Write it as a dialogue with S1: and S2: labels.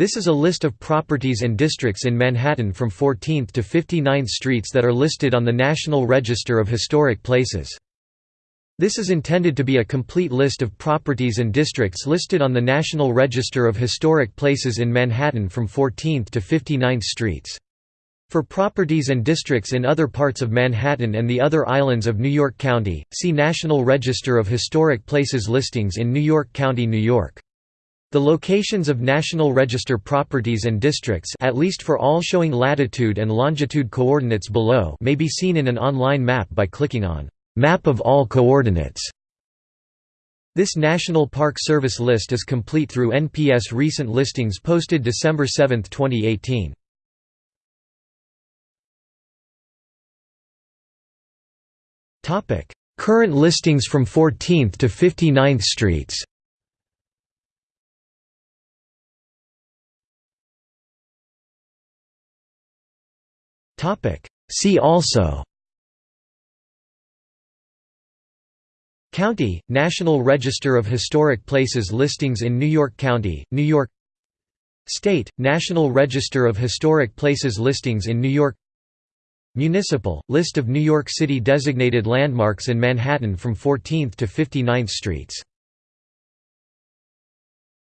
S1: This is a list of properties and districts in Manhattan from 14th to 59th Streets that are listed on the National Register of Historic Places. This is intended to be a complete list of properties and districts listed on the National Register of Historic Places in Manhattan from 14th to 59th Streets. For properties and districts in other parts of Manhattan and the other islands of New York County, see National Register of Historic Places listings in New York County, New York. The locations of National Register properties and districts at least for all showing latitude and longitude coordinates below may be seen in an online map by clicking on Map of all coordinates. This National Park Service list is complete through NPS recent listings posted December 7, 2018. Current listings from 14th to 59th Streets See also. County, National Register of Historic Places listings in New York County, New York. State, National Register of Historic Places listings in New York. Municipal, list of New York City designated landmarks in Manhattan from 14th to 59th Streets